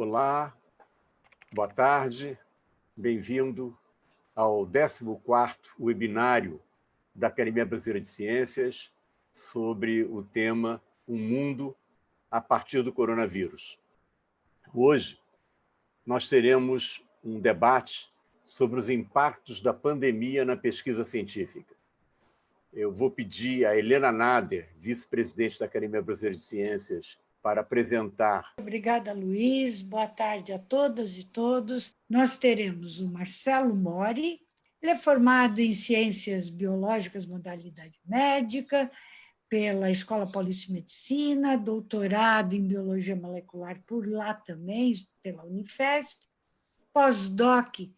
Olá, boa tarde, bem-vindo ao 14º webinário da Academia Brasileira de Ciências sobre o tema Um Mundo a partir do coronavírus. Hoje, nós teremos um debate sobre os impactos da pandemia na pesquisa científica. Eu vou pedir a Helena Nader, vice-presidente da Academia Brasileira de Ciências, para apresentar. Obrigada, Luiz. Boa tarde a todas e todos. Nós teremos o Marcelo Mori, ele é formado em Ciências Biológicas, modalidade médica, pela Escola Paulista de Medicina, doutorado em Biologia Molecular por lá também, pela Unifesp, pós-doc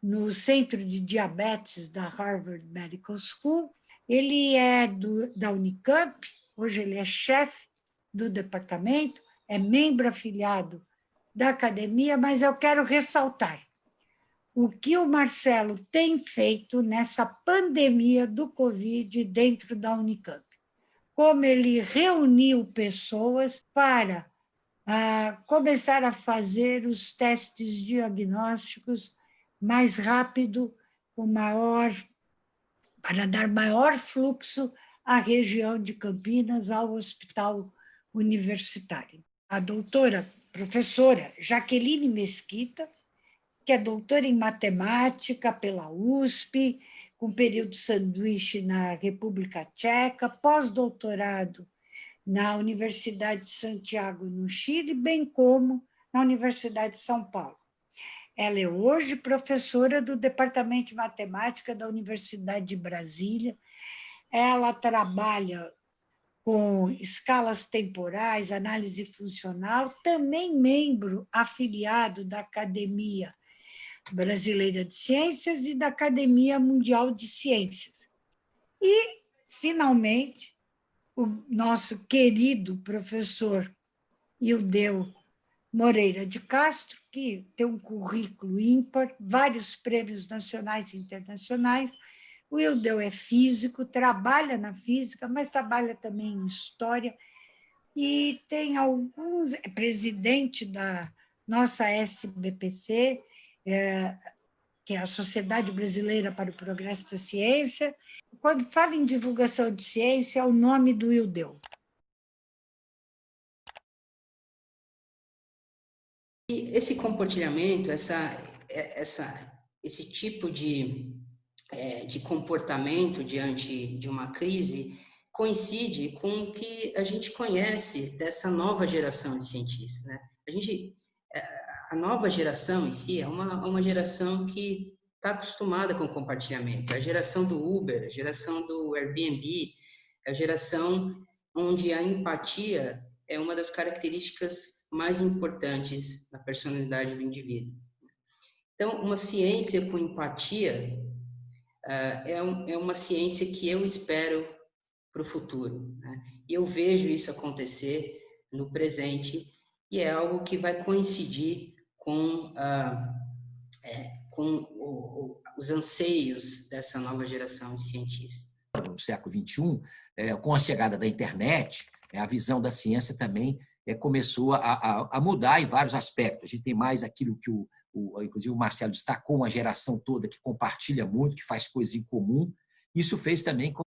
no Centro de Diabetes da Harvard Medical School. Ele é do, da Unicamp, hoje ele é chefe do departamento, é membro afiliado da academia, mas eu quero ressaltar o que o Marcelo tem feito nessa pandemia do Covid dentro da Unicamp. Como ele reuniu pessoas para ah, começar a fazer os testes diagnósticos mais rápido, com maior, para dar maior fluxo à região de Campinas, ao hospital universitário. A doutora, professora Jaqueline Mesquita, que é doutora em matemática pela USP, com período sanduíche na República Tcheca, pós-doutorado na Universidade de Santiago, no Chile, bem como na Universidade de São Paulo. Ela é hoje professora do Departamento de Matemática da Universidade de Brasília. Ela trabalha com escalas temporais, análise funcional, também membro afiliado da Academia Brasileira de Ciências e da Academia Mundial de Ciências. E, finalmente, o nosso querido professor Ildeu Moreira de Castro, que tem um currículo ímpar, vários prêmios nacionais e internacionais, o Ildeu é físico, trabalha na física, mas trabalha também em história e tem alguns, é presidente da nossa SBPC, é, que é a Sociedade Brasileira para o Progresso da Ciência. Quando fala em divulgação de ciência, é o nome do Ildeu. E esse compartilhamento, essa, essa, esse tipo de é, de comportamento diante de uma crise coincide com o que a gente conhece dessa nova geração de cientistas. Né? A, gente, é, a nova geração em si é uma, uma geração que está acostumada com compartilhamento. É a geração do Uber, a geração do Airbnb, é a geração onde a empatia é uma das características mais importantes na personalidade do indivíduo. Então, uma ciência com empatia ah, é, é uma ciência que eu espero para o futuro. Né? E eu vejo isso acontecer no presente e é algo que vai coincidir com, uh, é, com o, o, os anseios dessa nova geração de cientistas. No século XXI, é, com a chegada da internet, é, a visão da ciência também é, começou a, a, a, mudar em vários aspectos. A gente tem mais aquilo que o, o, inclusive o Marcelo destacou, uma geração toda que compartilha muito, que faz coisas em comum. Isso fez também com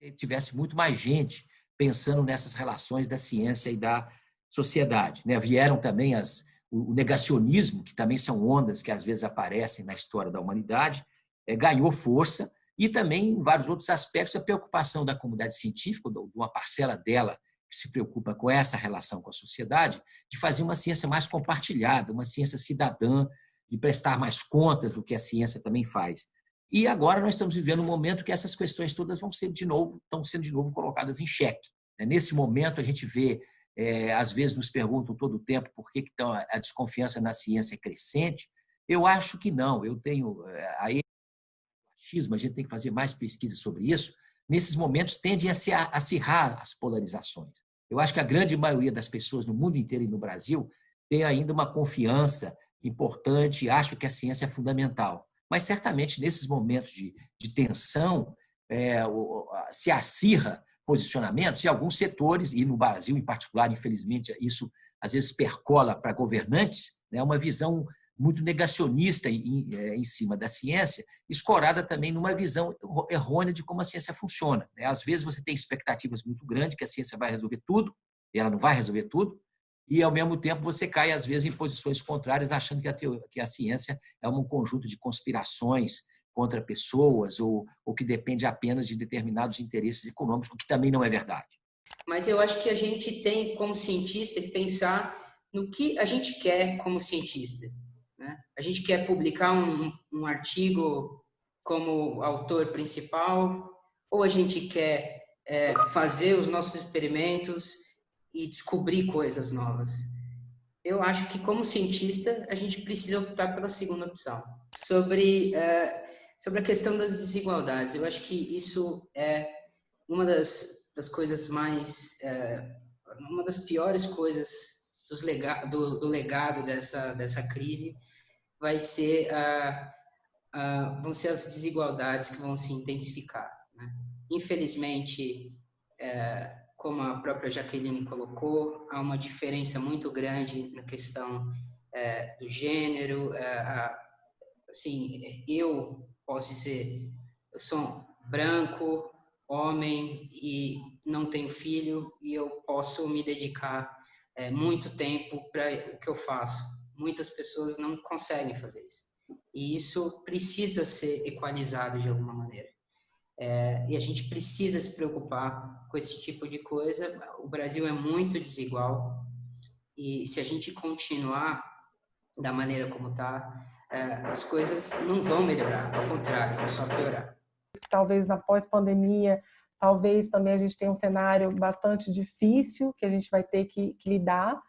que tivesse muito mais gente pensando nessas relações da ciência e da sociedade. Né? Vieram também as, o negacionismo, que também são ondas que às vezes aparecem na história da humanidade, é, ganhou força, e também em vários outros aspectos a preocupação da comunidade científica, de uma parcela dela que se preocupa com essa relação com a sociedade, de fazer uma ciência mais compartilhada, uma ciência cidadã, de prestar mais contas do que a ciência também faz. E agora nós estamos vivendo um momento que essas questões todas vão ser de novo, estão sendo de novo colocadas em xeque. Né? Nesse momento a gente vê, é, às vezes nos perguntam todo o tempo por que, que a desconfiança na ciência é crescente. Eu acho que não. Eu tenho é, aí a gente tem que fazer mais pesquisa sobre isso, nesses momentos tendem a se acirrar as polarizações. Eu acho que a grande maioria das pessoas no mundo inteiro e no Brasil tem ainda uma confiança importante, acho que a ciência é fundamental. Mas certamente nesses momentos de, de tensão é, se acirra posicionamentos e alguns setores, e no Brasil em particular, infelizmente, isso às vezes percola para governantes, né, uma visão muito negacionista em, é, em, cima da ciência, escorada também numa visão errônea de como a ciência funciona. Né? Às vezes você tem expectativas muito grandes que a ciência vai resolver tudo, e ela não vai resolver tudo, e ao mesmo tempo você cai às vezes em posições contrárias, achando que a, que a ciência é um conjunto de conspirações contra pessoas ou, ou que depende apenas de determinados interesses econômicos, o que também não é verdade. Mas eu acho que a gente tem, como cientista, que pensar no que a gente quer como cientista. A gente quer publicar um, um artigo como autor principal, ou a gente quer é, fazer os nossos experimentos e descobrir coisas novas. Eu acho que, como cientista, a gente precisa optar pela segunda opção. Sobre, é, sobre a questão das desigualdades, eu acho que isso é uma das, das coisas mais. É, uma das piores coisas dos lega, do, do legado dessa, dessa crise vai ser vão ser as desigualdades que vão se intensificar. Né? Infelizmente, é, como a própria Jaqueline colocou, há uma diferença muito grande na questão é, do gênero. É, assim, eu posso dizer, eu sou branco, homem e não tenho filho e eu posso me dedicar é, muito tempo para o que eu faço muitas pessoas não conseguem fazer isso. E isso precisa ser equalizado de alguma maneira. É, e a gente precisa se preocupar com esse tipo de coisa. O Brasil é muito desigual e se a gente continuar da maneira como está, é, as coisas não vão melhorar, ao contrário, vão só piorar. Talvez na pós-pandemia, talvez também a gente tenha um cenário bastante difícil que a gente vai ter que, que lidar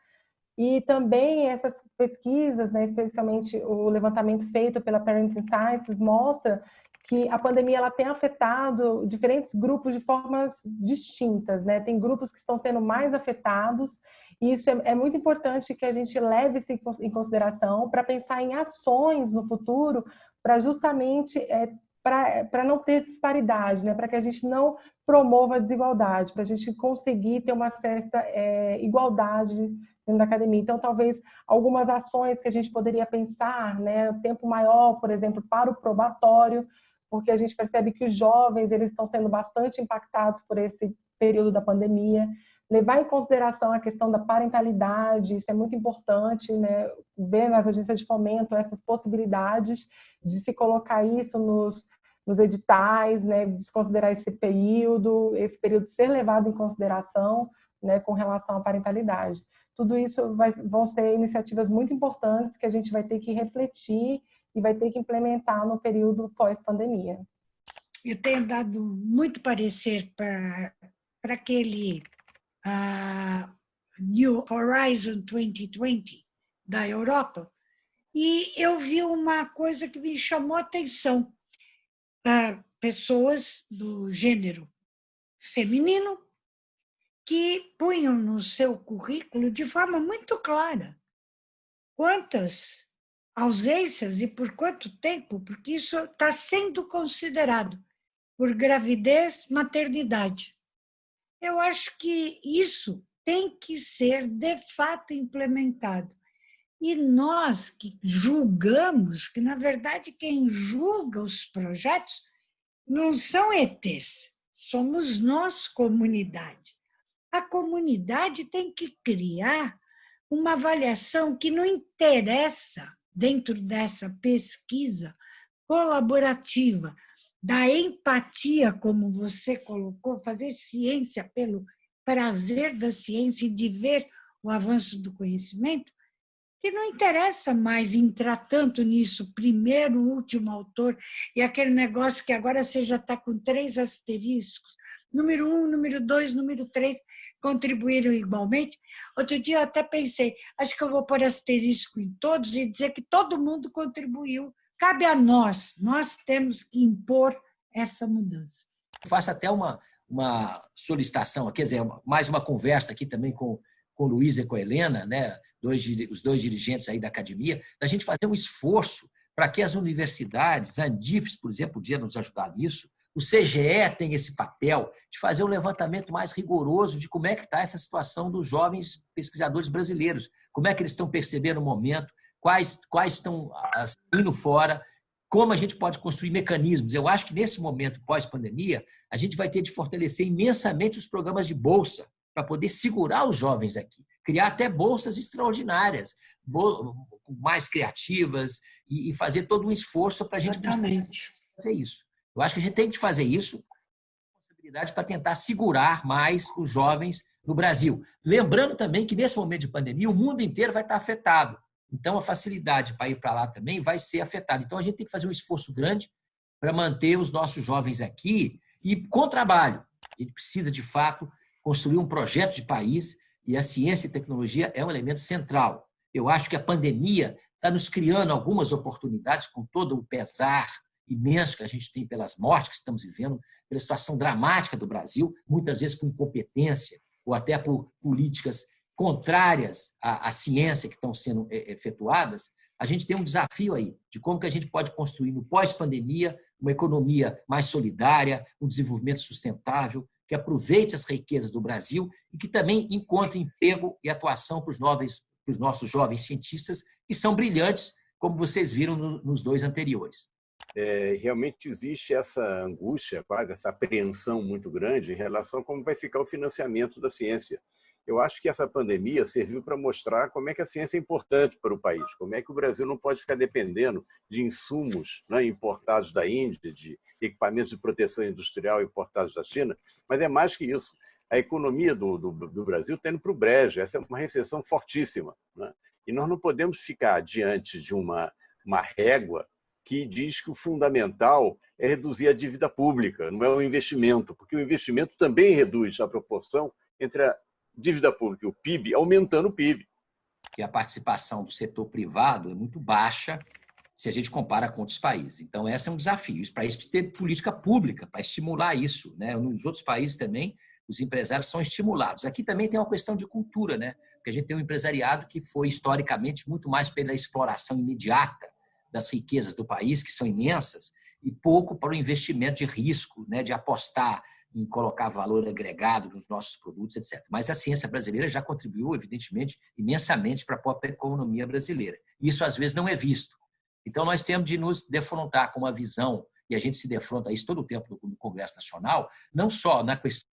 e também essas pesquisas, né, especialmente o levantamento feito pela Parenting Sciences, mostra que a pandemia ela tem afetado diferentes grupos de formas distintas, né? Tem grupos que estão sendo mais afetados e isso é, é muito importante que a gente leve isso em consideração para pensar em ações no futuro para justamente é, para não ter disparidade, né? Para que a gente não promova a desigualdade, para a gente conseguir ter uma certa é, igualdade dentro da academia. Então, talvez algumas ações que a gente poderia pensar, né, tempo maior, por exemplo, para o probatório, porque a gente percebe que os jovens eles estão sendo bastante impactados por esse período da pandemia. Levar em consideração a questão da parentalidade, isso é muito importante, né? ver nas agências de fomento essas possibilidades de se colocar isso nos, nos editais, né? desconsiderar esse período, esse período ser levado em consideração né? com relação à parentalidade tudo isso vai, vão ser iniciativas muito importantes que a gente vai ter que refletir e vai ter que implementar no período pós-pandemia. Eu tenho dado muito parecer para aquele uh, New Horizon 2020 da Europa e eu vi uma coisa que me chamou a atenção. Uh, pessoas do gênero feminino que punham no seu currículo de forma muito clara quantas ausências e por quanto tempo, porque isso está sendo considerado por gravidez, maternidade. Eu acho que isso tem que ser de fato implementado. E nós que julgamos, que na verdade quem julga os projetos não são ETs, somos nós, comunidade a comunidade tem que criar uma avaliação que não interessa, dentro dessa pesquisa colaborativa, da empatia, como você colocou, fazer ciência pelo prazer da ciência e de ver o avanço do conhecimento, que não interessa mais entrar tanto nisso, primeiro, último autor, e aquele negócio que agora você já está com três asteriscos, número um, número dois, número três, contribuíram igualmente. Outro dia eu até pensei, acho que eu vou pôr asterisco em todos e dizer que todo mundo contribuiu. Cabe a nós, nós temos que impor essa mudança. Faço até uma, uma solicitação, quer dizer, mais uma conversa aqui também com, com o Luiz e com a Helena, né, dois, os dois dirigentes aí da academia, da gente fazer um esforço para que as universidades, a Andifes, por exemplo, podia nos ajudar nisso, O CGE tem esse papel de fazer um levantamento mais rigoroso de como é que está essa situação dos jovens pesquisadores brasileiros, como é que eles estão percebendo o momento, quais, quais estão indo fora, como a gente pode construir mecanismos. Eu acho que nesse momento pós-pandemia, a gente vai ter de fortalecer imensamente os programas de bolsa para poder segurar os jovens aqui, criar até bolsas extraordinárias, mais criativas e fazer todo um esforço para a gente fazer isso. Eu acho que a gente tem que fazer isso para tentar segurar mais os jovens no Brasil. Lembrando também que nesse momento de pandemia o mundo inteiro vai estar afetado. Então a facilidade para ir para lá também vai ser afetada. Então a gente tem que fazer um esforço grande para manter os nossos jovens aqui e com trabalho. A gente precisa de fato construir um projeto de país e a ciência e tecnologia é um elemento central. Eu acho que a pandemia está nos criando algumas oportunidades com todo o pesar imenso que a gente tem pelas mortes que estamos vivendo, pela situação dramática do Brasil, muitas vezes por incompetência ou até por políticas contrárias à, à ciência que estão sendo é, efetuadas, a gente tem um desafio aí de como que a gente pode construir no pós-pandemia uma economia mais solidária, um desenvolvimento sustentável, que aproveite as riquezas do Brasil e que também encontre emprego e atuação para os, novos, para os nossos jovens cientistas, que são brilhantes, como vocês viram nos dois anteriores é, realmente existe essa angústia, quase essa apreensão muito grande em relação a como vai ficar o financiamento da ciência. Eu acho que essa pandemia serviu para mostrar como é que a ciência é importante para o país, como é que o Brasil não pode ficar dependendo de insumos né, importados da Índia, de equipamentos de proteção industrial importados da China, mas é mais que isso. A economia do, do, do Brasil está indo para o brejo, essa é uma recessão fortíssima. Né? E nós não podemos ficar diante de uma, uma régua que diz que o fundamental é reduzir a dívida pública, não é o investimento, porque o investimento também reduz a proporção entre a dívida pública e o PIB, aumentando o PIB. E a participação do setor privado é muito baixa se a gente compara com outros países. Então, esse é um desafio. Para isso, ter política pública para estimular isso. Né? Nos outros países também, os empresários são estimulados. Aqui também tem uma questão de cultura, né? porque a gente tem um empresariado que foi, historicamente, muito mais pela exploração imediata das riquezas do país, que são imensas, e pouco para o investimento de risco, né, de apostar em colocar valor agregado nos nossos produtos, etc. Mas a ciência brasileira já contribuiu, evidentemente, imensamente para a própria economia brasileira. Isso, às vezes, não é visto. Então, nós temos de nos defrontar com uma visão, e a gente se defronta isso todo o tempo no Congresso Nacional, não só na questão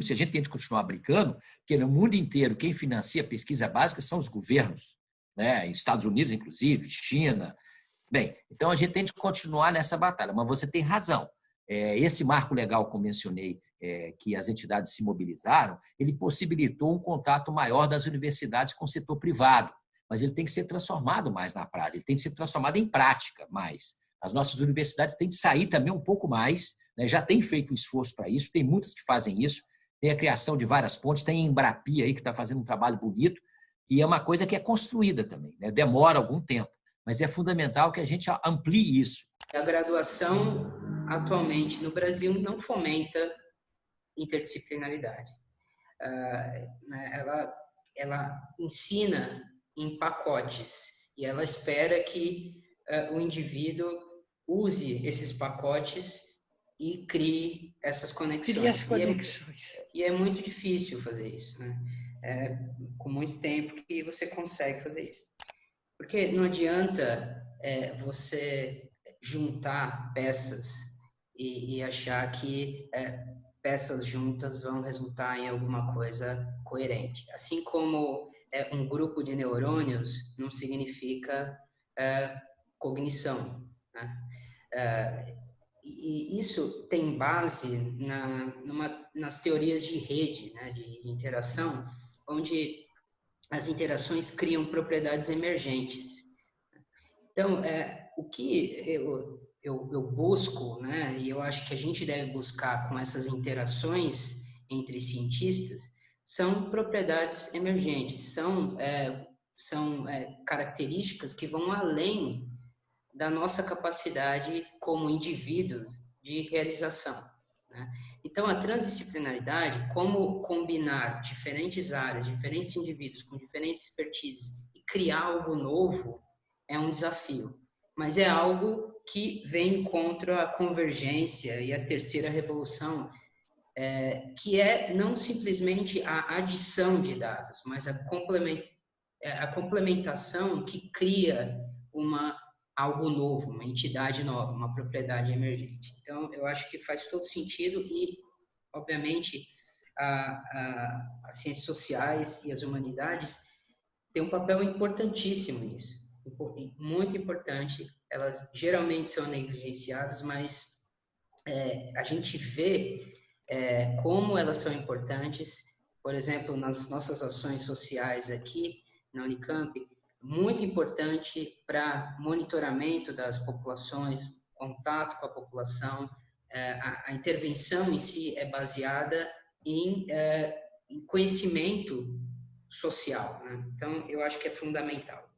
se a gente tem de continuar brincando, porque no mundo inteiro quem financia pesquisa básica são os governos né? Estados Unidos, inclusive, China. Bem, então a gente tem de continuar nessa batalha, mas você tem razão. É, esse marco legal que eu mencionei, é, que as entidades se mobilizaram, ele possibilitou um contato maior das universidades com o setor privado, mas ele tem que ser transformado mais na prática, ele tem que ser transformado em prática mais. As nossas universidades têm de sair também um pouco mais, né? já tem feito um esforço para isso, tem muitas que fazem isso, tem a criação de várias pontes, tem a Embrapia aí que está fazendo um trabalho bonito, e é uma coisa que é construída também, né? demora algum tempo, mas é fundamental que a gente amplie isso. A graduação, atualmente, no Brasil, não fomenta interdisciplinaridade. Uh, ela, ela ensina em pacotes e ela espera que uh, o indivíduo use esses pacotes e crie essas conexões. Crie as conexões. E é, e é muito difícil fazer isso. Né? É, com muito tempo que você consegue fazer isso. Porque não adianta é, você juntar peças e, e achar que é, peças juntas vão resultar em alguma coisa coerente. Assim como é, um grupo de neurônios não significa é, cognição. Né? É, e isso tem base na, numa, nas teorias de rede, né, de interação, onde as interações criam propriedades emergentes. Então, é, o que eu, eu, eu, busco, né, e eu acho que a gente deve buscar com essas interações entre cientistas, são propriedades emergentes, são, é, são é, características que vão além da nossa capacidade como indivíduos de realização. Né? Então, a transdisciplinaridade, como combinar diferentes áreas, diferentes indivíduos com diferentes expertises e criar algo novo, é um desafio. Mas é algo que vem contra a convergência e a terceira revolução, é, que é não simplesmente a adição de dados, mas a, é, complementação que cria uma algo novo, uma entidade nova, uma propriedade emergente. Então, eu acho que faz todo sentido e, obviamente, a, a, as ciências sociais e as humanidades têm um papel importantíssimo nisso, muito importante. Elas geralmente são negligenciadas, mas é, a gente vê é, como elas são importantes. Por exemplo, nas nossas ações sociais aqui na Unicamp, muito importante para monitoramento das populações, contato com a população. É, a, intervenção em si é baseada em, é, em conhecimento social. Né? Então, eu acho que é fundamental.